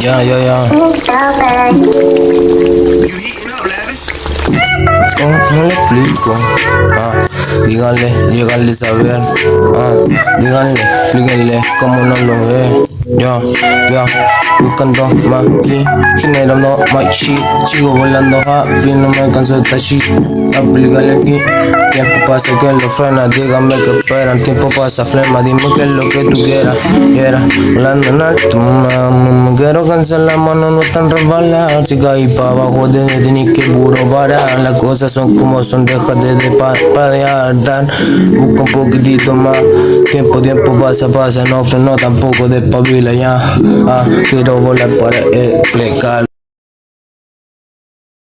Ya, ya, ya. ¿Cómo, cómo le explico? Ah, díganle, díganle saber. Ah, díganle, explíquenle cómo no lo ve. Ya, ya, buscando más aquí, generando más shit. Sigo volando happy, no me canso de esta shit. Aplícale aquí. Tiempo pasa que lo frena, díganme que esperan. Tiempo pasa, flema, dime qué es lo que tú quieras. Quiera, volando en alto, mamá. Quiero cansar la mano, no tan resbalar. Si caí pa' abajo, te tienes que puro parar. Las cosas son como son, déjate de parpadear. Dar, busca un poquitito más. Tiempo, tiempo pasa, pasa, no freno tampoco despabila ya. Ah, quiero volar para explicar.